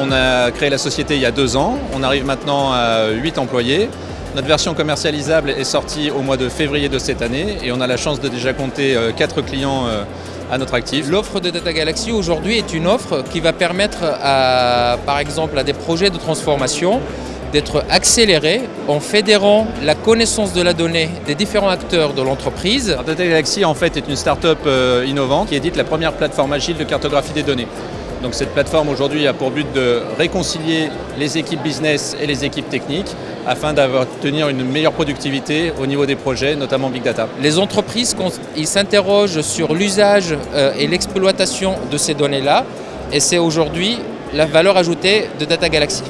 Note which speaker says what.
Speaker 1: On a créé la société il y a deux ans, on arrive maintenant à 8 employés. Notre version commercialisable est sortie au mois de février de cette année et on a la chance de déjà compter 4 clients à notre actif.
Speaker 2: L'offre de Data Galaxy aujourd'hui est une offre qui va permettre à, par exemple à des projets de transformation d'être accélérés en fédérant la connaissance de la donnée des différents acteurs de l'entreprise.
Speaker 1: Data Galaxy en fait est une start-up innovante qui édite la première plateforme agile de cartographie des données. Donc cette plateforme aujourd'hui a pour but de réconcilier les équipes business et les équipes techniques afin d'obtenir une meilleure productivité au niveau des projets, notamment Big Data.
Speaker 2: Les entreprises s'interrogent sur l'usage et l'exploitation de ces données-là et c'est aujourd'hui la valeur ajoutée de Data Galaxy.